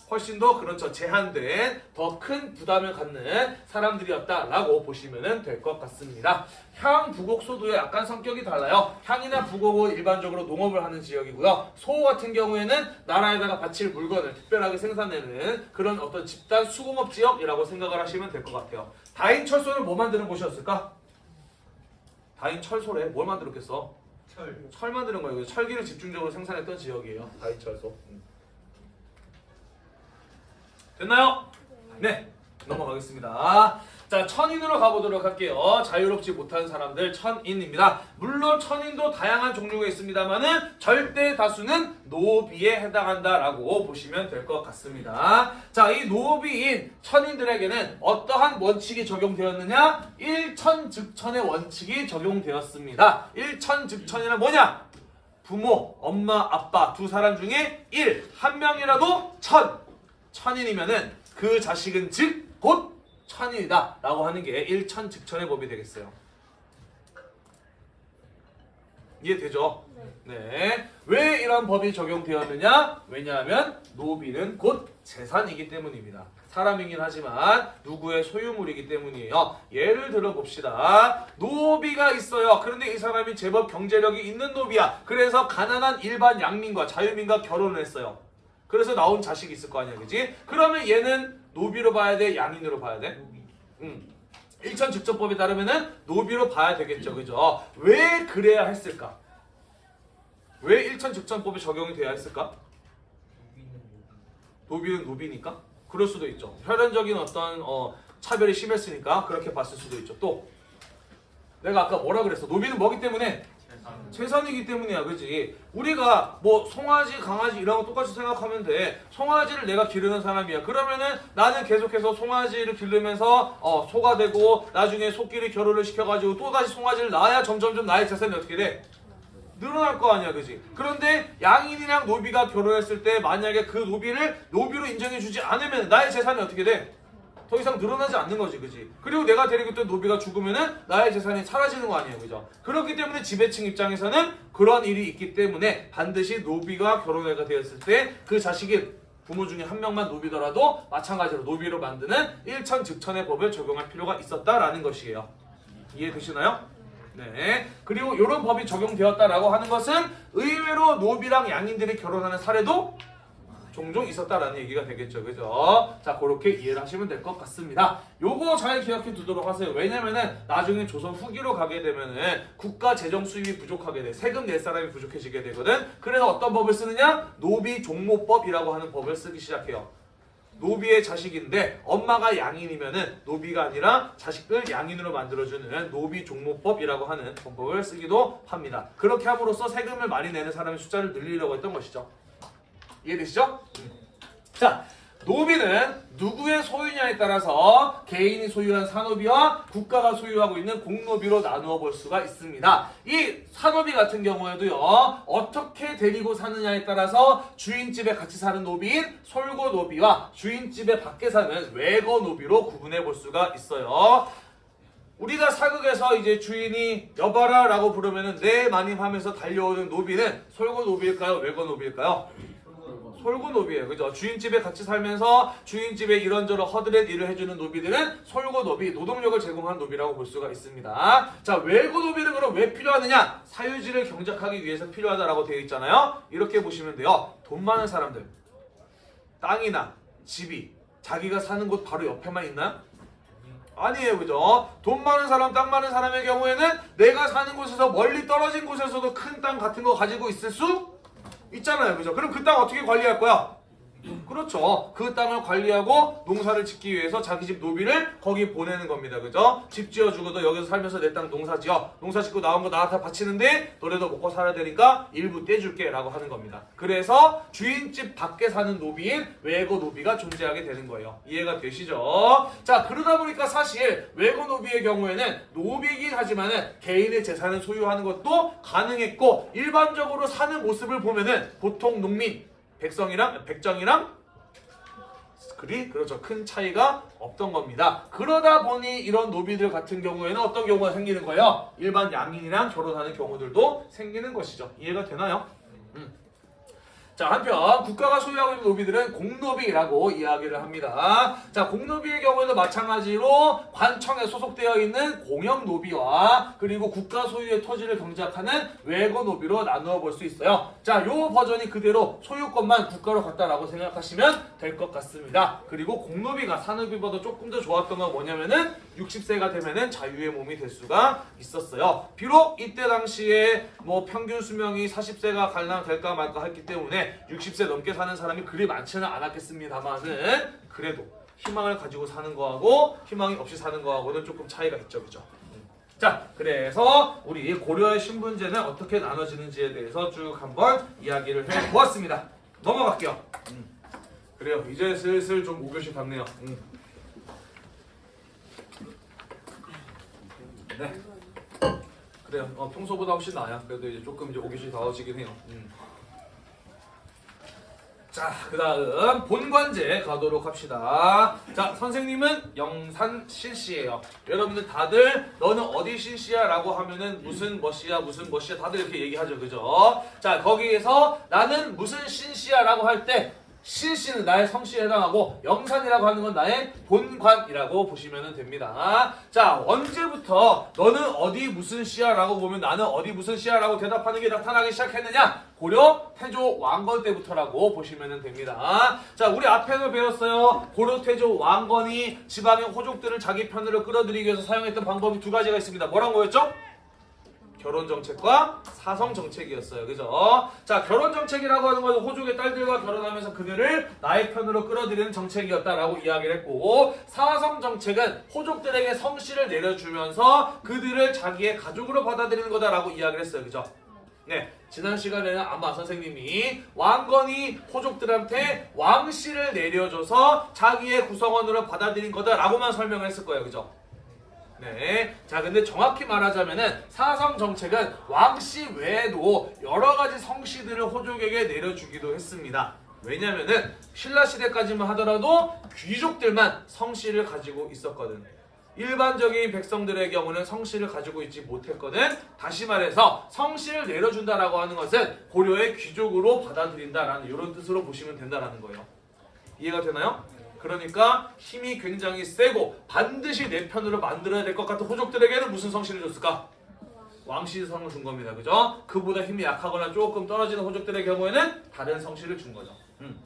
훨씬 더 그렇죠 제한된 더 큰 부담을 갖는 사람들이었다라고 보시면 될 것 같습니다. 향, 부곡, 소도의 약간 성격이 달라요. 향이나 부곡은 일반적으로 농업을 하는 지역이고요. 소 같은 경우에는 나라에다가 바칠 물건을 특별하게 생산내는 그런 어떤 집단 수공업 지역이라고 생각을 하시면 될 것 같아요. 다인 철소는 뭐 만드는 곳이었을까? 다인 철소래 뭘 만들었겠어? 철. 철 만드는 거예요. 철기를 집중적으로 생산했던 지역이에요. 다이철소. 음. 됐나요? 네. 넘어가겠습니다. 자, 천인으로 가보도록 할게요. 자유롭지 못한 사람들 천인입니다. 물론 천인도 다양한 종류가 있습니다만은 절대 다수는 노비에 해당한다라고 보시면 될 것 같습니다. 자, 이 노비인 천인들에게는 어떠한 원칙이 적용되었느냐? 일천즉천의 원칙이 적용되었습니다. 일천즉천이란 뭐냐? 부모, 엄마, 아빠 두 사람 중에 1, 한 명이라도 천, 천인이면은 그 자식은 즉 곧 천인이다 라고 하는 게 일천즉천의 법이 되겠어요. 이해되죠? 네. 왜 이런 법이 적용되었느냐? 왜냐하면 노비는 곧 재산이기 때문입니다. 사람이긴 하지만 누구의 소유물이기 때문이에요. 예를 들어 봅시다. 노비가 있어요. 그런데 이 사람이 제법 경제력이 있는 노비야. 그래서 가난한 일반 양민과 자유민과 결혼을 했어요. 그래서 나온 자식이 있을 거 아니야, 그지? 그러면 얘는 노비로 봐야 돼, 양인으로 봐야 돼? 노비. 음. 일천즉천법에 따르면은 노비로 봐야 되겠죠, 그죠? 왜 그래야 했을까? 왜 일천즉천법이 적용이 돼야 했을까? 노비는 노비. 노비는 노비니까? 그럴 수도 있죠. 혈연적인 어떤 어, 차별이 심했으니까 그렇게 봤을 수도 있죠. 또 내가 아까 뭐라 그랬어? 노비는 뭐기 때문에 재산. 재산이기 때문이야, 그지? 우리가 뭐 송아지, 강아지 이런 거 똑같이 생각하면 돼. 송아지를 내가 기르는 사람이야. 그러면은 나는 계속해서 송아지를 기르면서 어, 소가 되고 나중에 소끼리 결혼을 시켜가지고 또 다시 송아지를 낳아야 점점점 나의 재산이 어떻게 돼? 늘어날 거 아니야, 그지? 그런데 양인이랑 노비가 결혼했을 때 만약에 그 노비를 노비로 인정해주지 않으면 나의 재산이 어떻게 돼? 더 이상 늘어나지 않는 거지, 그지? 그리고 내가 데리고 있던 노비가 죽으면은 나의 재산이 사라지는 거 아니에요, 그죠? 그렇기 때문에 지배층 입장에서는 그런 일이 있기 때문에 반드시 노비가 결혼해가 되었을 때 그 자식이 부모 중에 한 명만 노비더라도 마찬가지로 노비로 만드는 일천 즉천의 법을 적용할 필요가 있었다라는 것이에요. 이해되시나요? 네. 그리고 이런 법이 적용되었다라고 하는 것은 의외로 노비랑 양인들이 결혼하는 사례도 종종 있었다라는 얘기가 되겠죠. 그죠? 자, 그렇게 이해를 하시면 될 것 같습니다. 요거 잘 기억해 두도록 하세요. 왜냐면은 나중에 조선 후기로 가게 되면은 국가 재정 수입이 부족하게 돼. 세금 낼 사람이 부족해지게 되거든. 그래서 어떤 법을 쓰느냐? 노비 종모법이라고 하는 법을 쓰기 시작해요. 노비의 자식인데 엄마가 양인이면은 노비가 아니라 자식을 양인으로 만들어주는 노비 종모법이라고 하는 법을 쓰기도 합니다. 그렇게 함으로써 세금을 많이 내는 사람의 숫자를 늘리려고 했던 것이죠. 이해되시죠? 자, 노비는 누구의 소유냐에 따라서 개인이 소유한 사노비와 국가가 소유하고 있는 공노비로 나누어 볼 수가 있습니다. 이 사노비 같은 경우에도요, 어떻게 데리고 사느냐에 따라서 주인집에 같이 사는 노비인 솔거 노비와 주인집에 밖에 사는 외거 노비로 구분해 볼 수가 있어요. 우리가 사극에서 이제 주인이 여봐라 라고 부르면은 네 마님 하면서 달려오는 노비는 솔거 노비일까요? 외거 노비일까요? 솔거 노비예요. 그죠? 주인집에 같이 살면서 주인집에 이런저런 허드렛일을 해주는 노비들은 솔거 노비, 노동력을 제공한 노비라고 볼 수가 있습니다. 자, 외거 노비는 그럼 왜 필요하느냐? 사유지를 경작하기 위해서 필요하다라고 되어 있잖아요. 이렇게 보시면 돼요. 돈 많은 사람들, 땅이나 집이 자기가 사는 곳 바로 옆에만 있나요? 아니에요, 그죠? 돈 많은 사람, 땅 많은 사람의 경우에는 내가 사는 곳에서 멀리 떨어진 곳에서도 큰 땅 같은 거 가지고 있을 수 있잖아요, 그죠? 그럼 그 땅 어떻게 관리할 거야? 그렇죠. 그 땅을 관리하고 농사를 짓기 위해서 자기 집 노비를 거기 보내는 겁니다. 그죠? 집 지어주고도 여기서 살면서 내 땅 농사 지어. 농사 짓고 나온 거 나한테 바치는데 너네도 먹고 살아야 되니까 일부 떼줄게 라고 하는 겁니다. 그래서 주인집 밖에 사는 노비인 외거 노비가 존재하게 되는 거예요. 이해가 되시죠? 자, 그러다 보니까 사실 외거 노비의 경우에는 노비이긴 하지만은 개인의 재산을 소유하는 것도 가능했고 일반적으로 사는 모습을 보면 은 보통 농민 백성이랑 백정이랑 그리 그렇죠 큰 차이가 없던 겁니다. 그러다 보니 이런 노비들 같은 경우에는 어떤 경우가 생기는 거예요? 일반 양인이랑 결혼하는 경우들도 생기는 것이죠. 이해가 되나요? 음. 자, 한편 국가가 소유하고 있는 노비들은 공노비라고 이야기를 합니다. 자, 공노비의 경우에도 마찬가지로 관청에 소속되어 있는 공영노비와 그리고 국가 소유의 토지를 경작하는 외거노비로 나누어 볼 수 있어요. 자, 요 버전이 그대로 소유권만 국가로 갔다라고 생각하시면 될 것 같습니다. 그리고 공노비가 산업비보다 조금 더 좋았던 건 뭐냐면은 60세가 되면은 자유의 몸이 될 수가 있었어요. 비록 이때 당시에 뭐 평균 수명이 40세가 갈라 될까 말까 했기 때문에 60세 넘게 사는 사람이 그리 많지는 않았겠습니다만은 그래도 희망을 가지고 사는 거하고 희망이 없이 사는 거하고는 조금 차이가 있죠, 그죠? 자, 그래서 우리 고려의 신분제는 어떻게 나눠지는지에 대해서 쭉 한번 이야기를 해보았습니다. 넘어갈게요. 음. 그래요. 이제 슬슬 좀 5교시 같네요. 음. 네. 그래요. 어, 평소보다 훨씬 나아요. 그래도 이제 조금 이제 5교시 더워지긴 해요. 음. 자, 그 다음 본관제 가도록 합시다. 자, 선생님은 영산 실시예요. 여러분들 다들 너는 어디 실시야? 라고 하면은 무슨 멋이야, 무슨 멋이야 다들 이렇게 얘기하죠. 그죠? 자, 거기에서 나는 무슨 신시야? 라고 할 때 실시는 나의 성씨에 해당하고 영산이라고 하는 건 나의 본관이라고 보시면 됩니다. 자 언제부터 너는 어디 무슨 시야 라고 보면 나는 어디 무슨 시야 라고 대답하는 게 나타나기 시작했느냐 고려 태조 왕건 때부터라고 보시면 됩니다. 자 우리 앞에서 배웠어요. 고려 태조 왕건이 지방의 호족들을 자기 편으로 끌어들이기 위해서 사용했던 방법이 두 가지가 있습니다. 뭐란 거였죠? 결혼 정책과 사성 정책이었어요. 그죠? 자, 결혼 정책이라고 하는 것은 호족의 딸들과 결혼하면서 그들을 나의 편으로 끌어들이는 정책이었다라고 이야기를 했고, 사성 정책은 호족들에게 성씨를 내려주면서 그들을 자기의 가족으로 받아들이는 거다라고 이야기를 했어요. 그죠? 네, 지난 시간에는 아마 선생님이 왕건이 호족들한테 왕씨를 내려줘서 자기의 구성원으로 받아들인 거다라고만 설명을 했을 거예요. 그죠? 네. 자, 근데 정확히 말하자면은 사성 정책은 왕씨 외에도 여러 가지 성씨들을 호족에게 내려주기도 했습니다. 왜냐면은 신라 시대까지만 하더라도 귀족들만 성씨를 가지고 있었거든. 일반적인 백성들의 경우는 성씨를 가지고 있지 못했거든. 다시 말해서 성씨를 내려준다라고 하는 것은 고려의 귀족으로 받아들인다라는 이런 뜻으로 보시면 된다라는 거예요. 이해가 되나요? 그러니까 힘이 굉장히 세고 반드시 내 편으로 만들어야 될 것 같은 호족들에게는 무슨 성씨를 줬을까? 왕씨성을 준 겁니다. 그죠? 그보다 힘이 약하거나 조금 떨어지는 호족들의 경우에는 다른 성씨를 준 거죠. 음.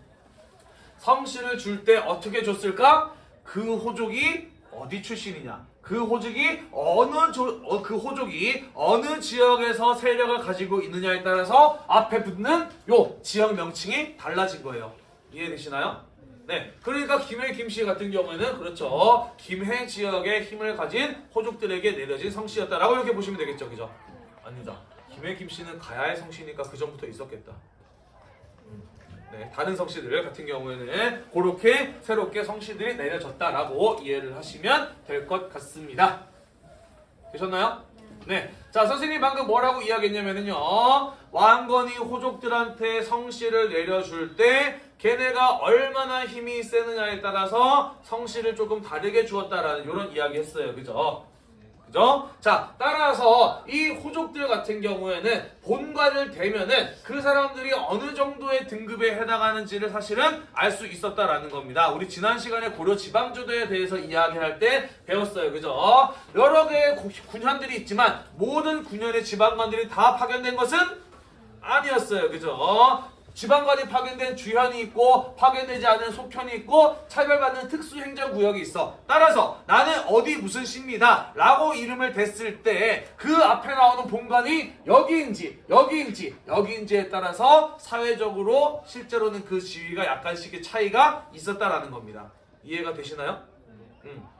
성씨를 줄때 어떻게 줬을까? 그 호족이 어디 출신이냐? 그 호족이 어느 조, 어, 그 호족이 어느 지역에서 세력을 가지고 있느냐에 따라서 앞에 붙는 요 지역 명칭이 달라진 거예요. 이해되시나요? 네, 그러니까 김해 김씨 같은 경우에는 그렇죠. 김해 지역의 힘을 가진 호족들에게 내려진 성씨였다라고 이렇게 보시면 되겠죠, 그죠? 아니다. 김해 김씨는 가야의 성씨니까 그 전부터 있었겠다. 음, 네, 다른 성씨들 같은 경우에는 그렇게 새롭게 성씨들이 내려졌다라고 이해를 하시면 될 것 같습니다. 되셨나요? 네. 자, 선생님 방금 뭐라고 이야기했냐면요. 왕건이 호족들한테 성씨를 내려줄 때 걔네가 얼마나 힘이 세느냐에 따라서 성씨를 조금 다르게 주었다라는 이런 이야기 했어요. 그죠? 그죠? 자, 따라서 이 호족들 같은 경우에는 본관을 대면은 그 사람들이 어느 정도의 등급에 해당하는지를 사실은 알 수 있었다라는 겁니다. 우리 지난 시간에 고려 지방조도에 대해서 이야기할 때 배웠어요. 그죠? 여러 개의 고- 군현들이 있지만 모든 군현의 지방관들이 다 파견된 것은 아니었어요. 그죠? 지방관이 파견된 주현이 있고 파견되지 않은 속현이 있고 차별받는 특수행정구역이 있어. 따라서 나는 어디 무슨 시입니다. 라고 이름을 댔을 때 그 앞에 나오는 본관이 여기인지 여기인지 여기인지에 따라서 사회적으로 실제로는 그 지위가 약간씩의 차이가 있었다라는 겁니다. 이해가 되시나요? 음.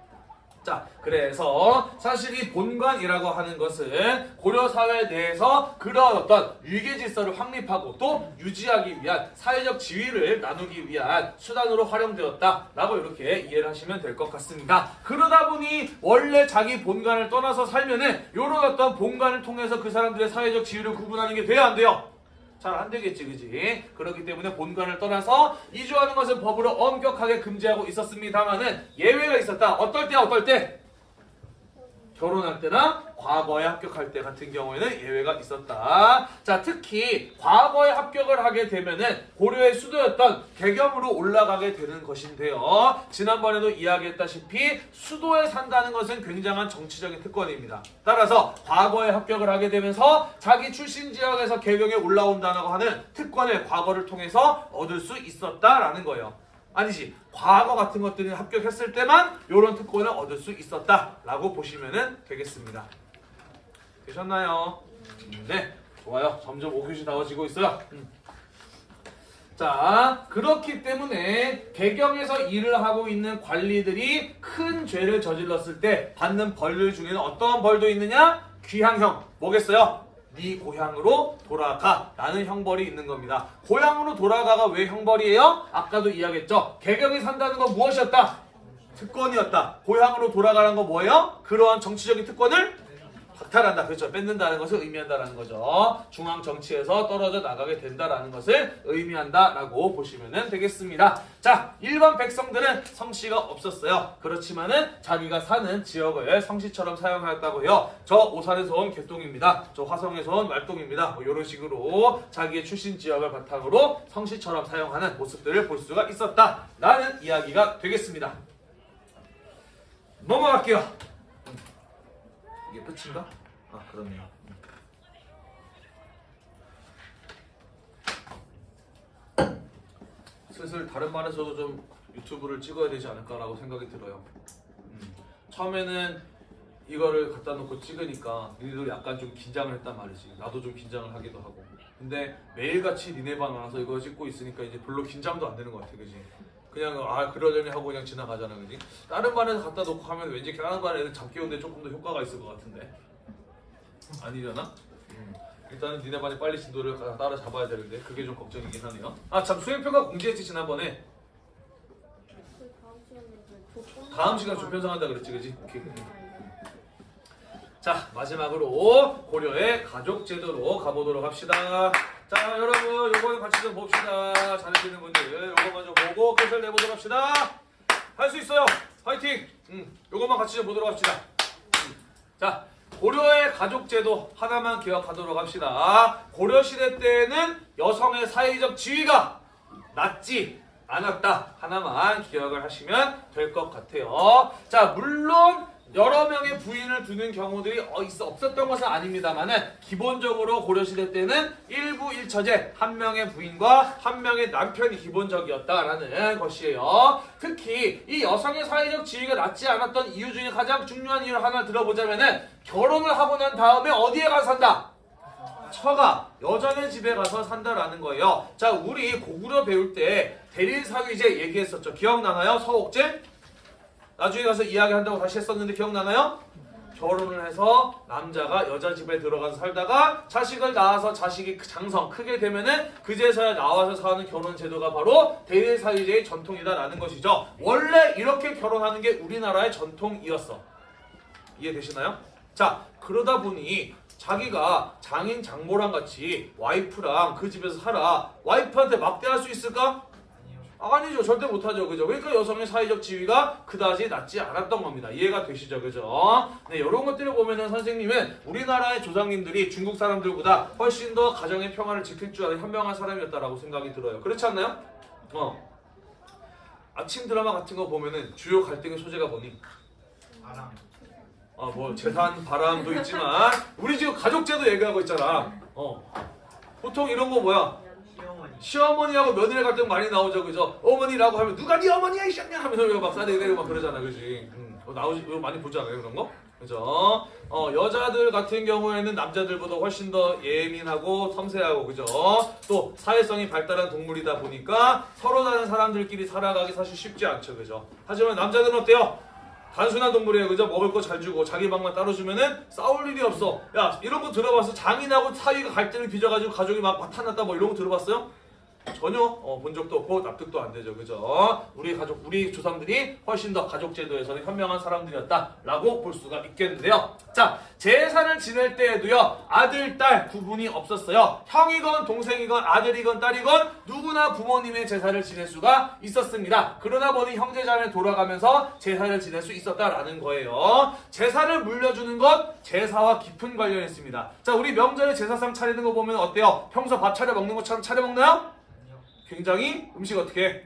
자, 그래서 사실 이 본관이라고 하는 것은 고려 사회 내에서 그런 어떤 위계 질서를 확립하고 또 유지하기 위한 사회적 지위를 나누기 위한 수단으로 활용되었다 라고 이렇게 이해를 하시면 될 것 같습니다. 그러다 보니 원래 자기 본관을 떠나서 살면은 이런 어떤 본관을 통해서 그 사람들의 사회적 지위를 구분하는 게 돼야 안 돼요. 잘 안 되겠지, 그지? 그렇기 때문에 본관을 떠나서 이주하는 것은 법으로 엄격하게 금지하고 있었습니다만은 예외가 있었다. 어떨 때야, 어떨 때? 결혼할 때나 과거에 합격할 때 같은 경우에는 예외가 있었다. 자, 특히 과거에 합격을 하게 되면은 고려의 수도였던 개경으로 올라가게 되는 것인데요. 지난번에도 이야기했다시피 수도에 산다는 것은 굉장한 정치적인 특권입니다. 따라서 과거에 합격을 하게 되면서 자기 출신 지역에서 개경에 올라온다고 하는 특권을 과거를 통해서 얻을 수 있었다라는 거예요. 아니지 과거 같은 것들이 합격했을 때만 이런 특권을 얻을 수 있었다라고 보시면 되겠습니다. 되셨나요? 음, 네, 좋아요. 점점 5교시 나와지고 있어요. 음. 자, 그렇기 때문에 개경에서 일을 하고 있는 관리들이 큰 죄를 저질렀을 때 받는 벌들 중에는 어떤 벌도 있느냐? 귀향형. 뭐겠어요? 네 고향으로 돌아가 라는 형벌이 있는 겁니다. 고향으로 돌아가가 왜 형벌이에요? 아까도 이야기했죠. 개경에 산다는 건 무엇이었다? 특권이었다. 고향으로 돌아가는 건 뭐예요? 그러한 정치적인 특권을 박탈한다. 그렇죠. 뺏는다는 것을 의미한다라는 거죠. 중앙 정치에서 떨어져 나가게 된다라는 것을 의미한다라고 보시면 되겠습니다. 자, 일반 백성들은 성씨가 없었어요. 그렇지만은 자기가 사는 지역을 성씨처럼 사용하였다고 해요. 저 오산에서 온 개똥입니다. 저 화성에서 온 말똥입니다. 뭐 이런 식으로 자기의 출신 지역을 바탕으로 성씨처럼 사용하는 모습들을 볼 수가 있었다라는 이야기가 되겠습니다. 넘어갈게요. 이게 끝인가? 아 그렇네요. 슬슬 다른 말에서도 좀 유튜브를 찍어야 되지 않을까라고 생각이 들어요. 음. 처음에는 이거를 갖다 놓고 찍으니까 니네도 약간 좀 긴장을 했단 말이지. 나도 좀 긴장을 하기도 하고. 근데 매일같이 니네 방 와서 이거 찍고 있으니까 이제 별로 긴장도 안 되는 것 같아, 그지? 그냥 아 그러려니 하고 그냥 지나가잖아, 그지? 다른 반에서 갖다 놓고 하면 왠지 다른 반 애들 잡기 오는데 조금 더 효과가 있을 것 같은데. 아니려나? 음. 일단은 니네 반이 빨리 진도를 가- 따라잡아야 되는데 그게 좀 걱정이긴 하네요. 아참 수행표가 공지했지 지난번에. 그 다음 시간 조편성 한다 그랬지, 그지? 오케이. 자 마지막으로 고려의 가족 제도로 가보도록 합시다. 자 여러분 요거는 같이 좀 봅시다. 잘하시는 분들 요거 먼저 보고 끝을 내보도록 합시다. 할 수 있어요. 화이팅. 음, 요것만 같이 좀 보도록 합시다. 음. 자 고려의 가족 제도 하나만 기억하도록 합시다. 고려 시대 때는 여성의 사회적 지위가 낮지 않았다 하나만 기억을 하시면 될 것 같아요. 자 물론 여러 명의 부인을 두는 경우들이 어, 없었던 것은 아닙니다만은 기본적으로 고려 시대 때는 일부 일처제 한 명의 부인과 한 명의 남편이 기본적이었다라는 것이에요. 특히 이 여성의 사회적 지위가 낮지 않았던 이유 중에 가장 중요한 이유를 하나 들어보자면은 결혼을 하고 난 다음에 어디에 가서 산다? 처가 여전의 집에 가서 산다라는 거예요. 자, 우리 고구려 배울 때 대릴사위제 얘기했었죠. 기억나나요? 서옥제? 나중에 가서 이야기한다고 다시 했었는데 기억나나요? 결혼을 해서 남자가 여자 집에 들어가서 살다가 자식을 낳아서 자식이 크- 장성 크게 되면은 그제서야 나와서 사는 결혼 제도가 바로 대릴사위제의 전통이다라는 것이죠. 원래 이렇게 결혼하는 게 우리나라의 전통이었어. 이해되시나요? 자, 그러다 보니 자기가 장인 장모랑 같이 와이프랑 그 집에서 살아. 와이프한테 막대할 수 있을까? 아니요. 아니죠. 절대 못하죠. 그죠? 그러니까 여성의 사회적 지위가 그다지 낮지 않았던 겁니다. 이해가 되시죠? 그죠? 네, 이런 것들을 보면은 선생님은 우리나라의 조상님들이 중국 사람들보다 훨씬 더 가정의 평화를 지킬 줄 아는 현명한 사람이었다라고 생각이 들어요. 그렇지 않나요? 어. 아침 드라마 같은 거 보면은 주요 갈등의 소재가 뭐니? 바람. 아, 뭐 재산 바람도 있지만 우리 지금 가족제도 얘기하고 있잖아. 어. 보통 이런 거 뭐야? 시어머니. 시어머니하고 며느리 갈등 많이 나오죠, 그죠? 어머니라고 하면 누가 네 어머니야 이샹냐 하면서 이거 막 싸대고 막 그러잖아, 그지? 음, 그거 나오지, 이거 많이 보잖아요, 그런 거, 그죠? 어 여자들 같은 경우에는 남자들보다 훨씬 더 예민하고 섬세하고, 그죠? 또 사회성이 발달한 동물이다 보니까 서로 다른 사람들끼리 살아가기 사실 쉽지 않죠, 그죠? 하지만 남자들은 어때요? 단순한 동물이에요, 그죠? 먹을 거 잘 주고 자기 방만 따로 주면은 싸울 일이 없어. 야, 이런 거 들어봤어? 장인하고 사위가 갈등을 빚어가지고 가족이 막 화탄났다 뭐 이런 거 들어봤어요? 전혀 어, 본 적도 없고 납득도 안 되죠. 그죠? 우리 가족, 우리 조상들이 훨씬 더 가족 제도에서는 현명한 사람들이었다라고 볼 수가 있겠는데요. 자, 제사를 지낼 때에도요. 아들, 딸 구분이 없었어요. 형이건 동생이건 아들이건 딸이건 누구나 부모님의 제사를 지낼 수가 있었습니다. 그러다 보니 형제자매 돌아가면서 제사를 지낼 수 있었다라는 거예요. 제사를 물려주는 것 제사와 깊은 관련이 있습니다. 자, 우리 명절에 제사상 차리는 거 보면 어때요? 평소 밥 차려 먹는 것처럼 차려 먹나요? 굉장히 음식 어떻게 해?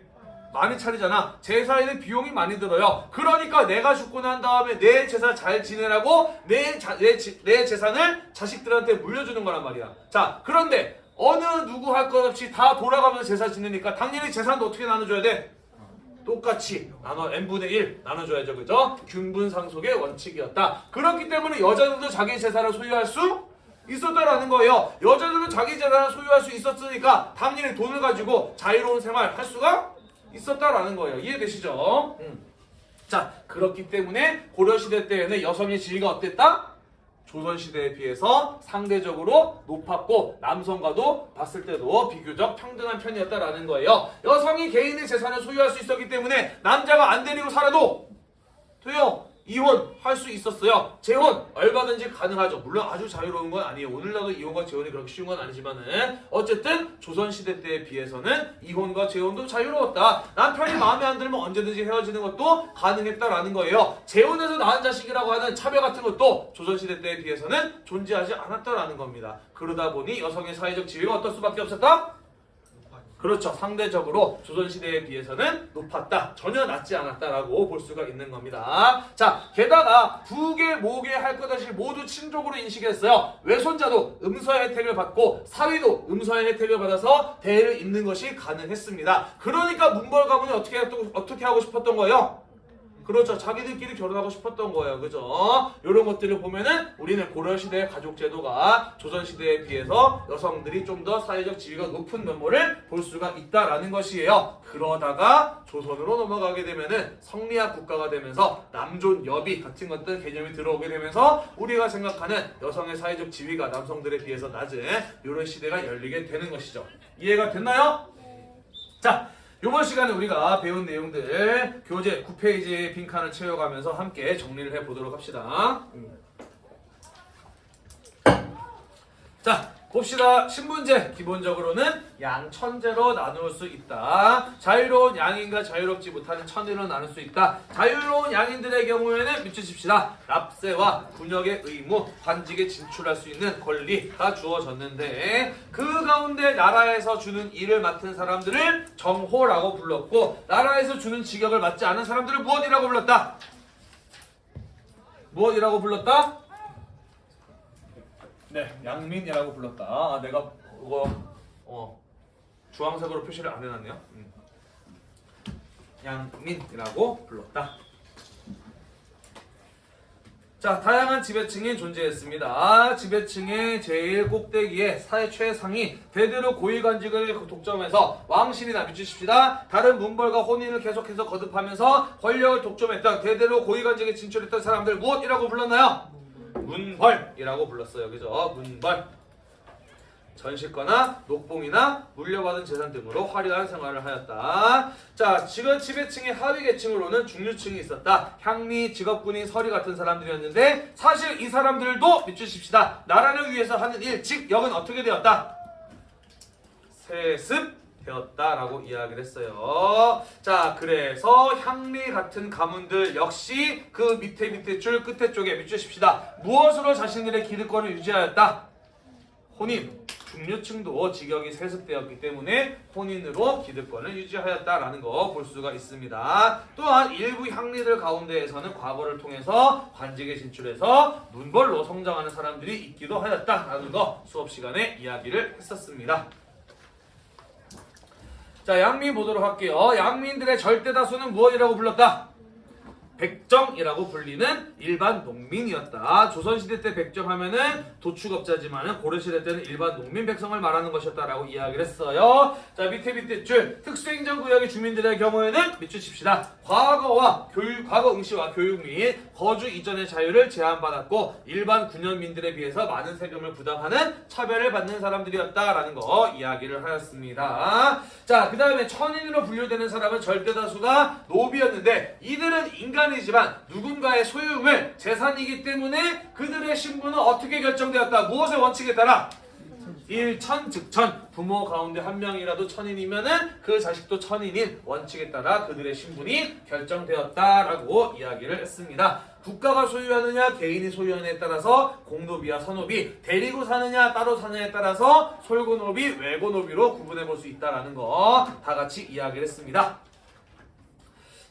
많이 차리잖아. 제사에는 비용이 많이 들어요. 그러니까 내가 죽고 난 다음에 내 제사 잘 지내라고 내, 자, 내, 지- 내 재산을 자식들한테 물려주는 거란 말이야. 자, 그런데 어느 누구 할 것 없이 다 돌아가면서 제사 지내니까 당연히 재산도 어떻게 나눠줘야 돼? 똑같이 나눠 n분의 1 나눠줘야죠. 그죠? 균분상속의 원칙이었다. 그렇기 때문에 여자들도 자기 재산을 소유할 수 있었다라는 거예요. 여자들은 자기 재산을 소유할 수 있었으니까 당연히 돈을 가지고 자유로운 생활 할 수가 있었다라는 거예요. 이해되시죠? 음. 자, 그렇기 때문에 고려시대 때에는 여성의 지위가 어땠다? 조선시대에 비해서 상대적으로 높았고 남성과도 봤을 때도 비교적 평등한 편이었다라는 거예요. 여성이 개인의 재산을 소유할 수 있었기 때문에 남자가 안 데리고 살아도 돼요. 이혼 할 수 있었어요. 재혼 얼마든지 가능하죠. 물론 아주 자유로운 건 아니에요. 오늘날도 이혼과 재혼이 그렇게 쉬운 건 아니지만은 어쨌든 조선시대 때에 비해서는 이혼과 재혼도 자유로웠다. 남편이 마음에 안 들면 언제든지 헤어지는 것도 가능했다라는 거예요. 재혼해서 낳은 자식이라고 하는 차별 같은 것도 조선시대 때에 비해서는 존재하지 않았다라는 겁니다. 그러다 보니 여성의 사회적 지위가 어떨 수밖에 없었다? 그렇죠. 상대적으로 조선시대에 비해서는 높았다. 전혀 낮지 않았다라고 볼 수가 있는 겁니다. 자, 게다가 부계, 모계 할것 없이 모두 친족으로 인식했어요. 외손자도 음서의 혜택을 받고 사위도 음서의 혜택을 받아서 대를 잇는 것이 가능했습니다. 그러니까 문벌 가문이 어떻게, 어떻게 하고 싶었던 거예요? 그렇죠. 자기들끼리 결혼하고 싶었던 거예요. 그죠? 이런 것들을 보면은 우리는 고려시대의 가족제도가 조선시대에 비해서 여성들이 좀 더 사회적 지위가 높은 면모를 볼 수가 있다라는 것이에요. 그러다가 조선으로 넘어가게 되면은 성리학 국가가 되면서 남존 여비 같은 것들 개념이 들어오게 되면서 우리가 생각하는 여성의 사회적 지위가 남성들에 비해서 낮은 이런 시대가 열리게 되는 것이죠. 이해가 됐나요? 자, 이번 시간에 우리가 배운 내용들 교재 9페이지의 빈칸을 채워가면서 함께 정리를 해보도록 합시다. 음. 자, 봅시다. 신문제 기본적으로는 양천제로 나눌 수 있다. 자유로운 양인과 자유롭지 못하는 천으로 나눌 수 있다. 자유로운 양인들의 경우에는 미치십시다. 납세와 군역의 의무, 관직에 진출할 수 있는 권리가 주어졌는데 그 가운데 나라에서 주는 일을 맡은 사람들을 정호라고 불렀고 나라에서 주는 직역을 맡지 않은 사람들을 무엇이라고 불렀다? 무엇이라고 불렀다? 네, 양민이라고 불렀다. 아, 내가 그거 어 주황색으로 표시를 안 해놨네요. 음. 양민이라고 불렀다. 자, 다양한 지배층이 존재했습니다. 지배층의 제일 꼭대기에 사회 최상위 대대로 고위관직을 독점해서 왕실이나 미치십시다. 다른 문벌과 혼인을 계속해서 거듭하면서 권력을 독점했던 대대로 고위관직에 진출했던 사람들 무엇이라고 불렀나요? 문벌이라고 불렀어요. 그죠? 문벌. 전시거나 녹봉이나 물려받은 재산 등으로 화려한 생활을 하였다. 자, 지금 지배층의 하위 계층으로는 중류층이 있었다. 향리, 직업군인, 서리 같은 사람들이었는데 사실 이 사람들도 믿주십시다. 나라를 위해서 하는 일, 즉 역은 어떻게 되었다? 세습 되었다라고 이야기를 했어요. 자, 그래서 향리 같은 가문들 역시 그 밑에 밑에 줄 끝에 쪽에 믿주십시다. 무엇으로 자신들의 기득권을 유지하였다? 혼인. 중류층도 직역이 세습되었기 때문에 혼인으로 기득권을 유지하였다라는 거 볼 수가 있습니다. 또한 일부 향리들 가운데에서는 과거를 통해서 관직에 진출해서 문벌로 성장하는 사람들이 있기도 하였다라는 거 수업 시간에 이야기를 했었습니다. 자, 양민 보도록 할게요. 양민들의 절대 다수는 무엇이라고 불렀다? 백정이라고 불리는 일반 농민이었다. 조선시대 때 백정 하면은 도축업자지만은 고려시대 때는 일반 농민 백성을 말하는 것이었다라고 이야기를 했어요. 자 밑에 밑에 줄 특수행정구역의 주민들의 경우에는 밑줄 칩시다. 과거와 교육, 과거 응시와 교육 및 거주 이전의 자유를 제한받았고 일반 군현민들에 비해서 많은 세금을 부담하는 차별을 받는 사람들이었다라는 거 이야기를 하였습니다. 자, 그 다음에 천인으로 분류되는 사람은 절대다수가 노비였는데 이들은 인간 이지만 누군가의 소유물, 재산이기 때문에 그들의 신분은 어떻게 결정되었다? 무엇의 원칙에 따라? 일천 즉천 부모 가운데 한 명이라도 천인이면은 그 자식도 천인인 원칙에 따라 그들의 신분이 결정되었다라고 이야기를 했습니다. 국가가 소유하느냐 개인이 소유하느냐에 따라서 공노비와 선노비 데리고 사느냐 따로 사느냐에 따라서 솔고노비 외고노비로 구분해 볼 수 있다라는 거 다 같이 이야기를 했습니다.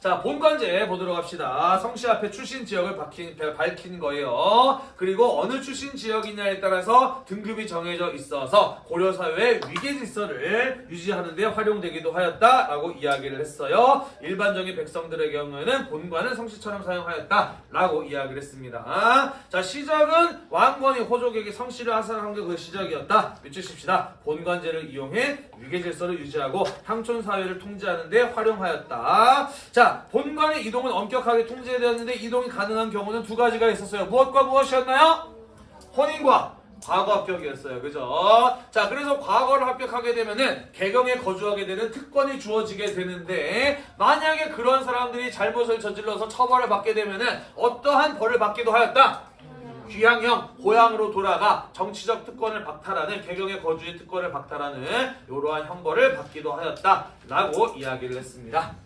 자, 본관제 보도록 합시다. 성씨 앞에 출신 지역을 밝힌, 밝힌 거예요. 그리고 어느 출신 지역이냐에 따라서 등급이 정해져 있어서 고려사회의 위계 질서를 유지하는 데 활용되기도 하였다라고 이야기를 했어요. 일반적인 백성들의 경우에는 본관은 성씨처럼 사용하였다라고 이야기를 했습니다. 자, 시작은 왕건이 호족에게 성씨를 하사한 게 그 시작이었다. 밑주십시다. 본관제를 이용해 위계 질서를 유지하고 향촌 사회를 통제하는 데 활용하였다. 자, 본관의 이동은 엄격하게 통제되었는데 이동이 가능한 경우는 두 가지가 있었어요. 무엇과 무엇이었나요? 혼인과 과거 합격이었어요. 그죠? 자, 그래서 과거를 합격하게 되면은 개경에 거주하게 되는 특권이 주어지게 되는데 만약에 그런 사람들이 잘못을 저질러서 처벌을 받게 되면은 어떠한 벌을 받기도 하였다. 귀향형 고향으로 돌아가 정치적 특권을 박탈하는 개경의 거주의 특권을 박탈하는 이러한 형벌을 받기도 하였다라고 이야기를 했습니다.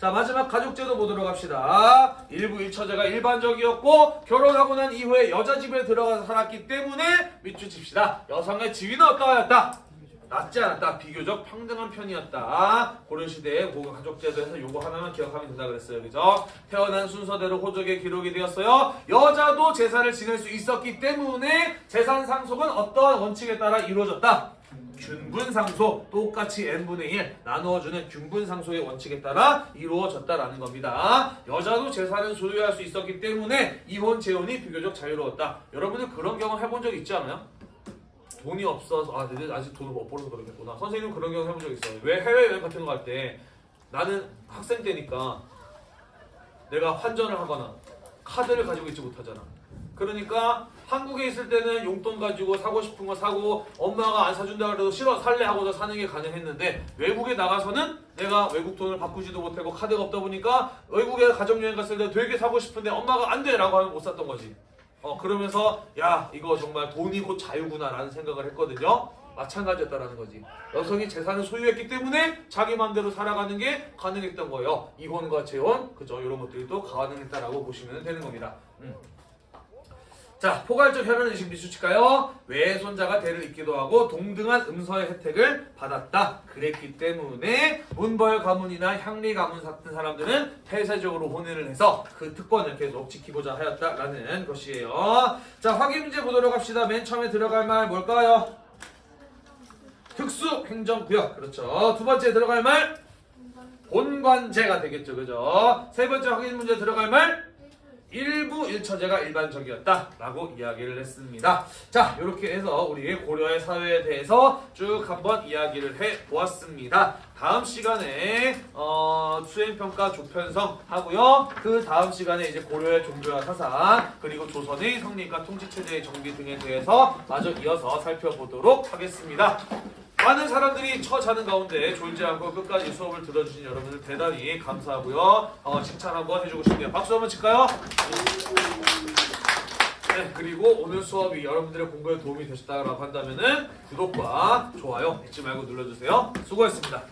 자 마지막 가족제도 보도록 합시다. 일부 일처제가 일반적이었고 결혼하고 난 이후에 여자 집에 들어가서 살았기 때문에 밑줄 칩시다. 여성의 지위는 어떠하였다? 낮지 않았다. 비교적 평등한 편이었다. 고려 시대의 고가 가족제도에서 요거 하나만 기억하면 된다 그랬어요. 그죠? 태어난 순서대로 호적에 기록이 되었어요. 여자도 제사를 지낼 수 있었기 때문에 재산 상속은 어떠한 원칙에 따라 이루어졌다. 균분상소 똑같이 n분의 1 나누어주는 균분상소의 원칙에 따라 이루어졌다라는 겁니다. 여자도 재산을 소유할 수 있었기 때문에 이혼 재혼이 비교적 자유로웠다. 여러분은 그런 경험 해본 적 있지 않아요? 돈이 없어서 아 아직 돈을 못 벌어서 그러겠구나. 선생님은 그런 경험 해본 적 있어요. 왜 해외여행 같은 거 갈 때 나는 학생 때니까 내가 환전을 하거나 카드를 가지고 있지 못하잖아. 그러니까 한국에 있을 때는 용돈 가지고 사고 싶은 거 사고 엄마가 안 사준다 그래도 싫어 살래 하고서 사는 게 가능했는데 외국에 나가서는 내가 외국 돈을 바꾸지도 못하고 카드가 없다 보니까 외국에 가족여행 갔을 때 되게 사고 싶은데 엄마가 안 돼 라고 하면 못 샀던 거지. 어 그러면서 야 이거 정말 돈이 곧 자유구나 라는 생각을 했거든요. 마찬가지였다라는 거지. 여성이 재산을 소유했기 때문에 자기 마음대로 살아가는 게 가능했던 거예요. 이혼과 재혼 그죠 이런 것들이 또 가능했다라고 보시면 되는 겁니다. 음. 자, 포괄적 혈연 의식 미수치가요. 외손자가 대를 잇기도 하고 동등한 음서의 혜택을 받았다. 그랬기 때문에 문벌 가문이나 향리 가문 같은 사람들은 폐쇄적으로 혼인을 해서 그 특권을 계속 지키고자 하였다라는 것이에요. 자, 확인 문제 보도록 합시다. 맨 처음에 들어갈 말 뭘까요? 특수 행정구역. 그렇죠. 두 번째 들어갈 말 본관제가 되겠죠. 그죠? 세 번째 확인 문제 들어갈 말 일부 일처제가 일반적이었다 라고 이야기를 했습니다. 자, 이렇게 해서 우리 고려의 사회에 대해서 쭉 한번 이야기를 해 보았습니다. 다음 시간에 어, 수행평가 조편성 하고요. 그 다음 시간에 이제 고려의 종교와 사상 그리고 조선의 성립과 통치체제의 정비 등에 대해서 마저 이어서 살펴보도록 하겠습니다. 많은 사람들이 처자는 가운데 졸지 않고 끝까지 수업을 들어주신 여러분들 대단히 감사하고요. 어, 칭찬 한번 해주고 싶네요. 박수 한번 칠까요? 네, 그리고 오늘 수업이 여러분들의 공부에 도움이 되셨다고 한다면 구독과 좋아요 잊지 말고 눌러주세요. 수고했습니다.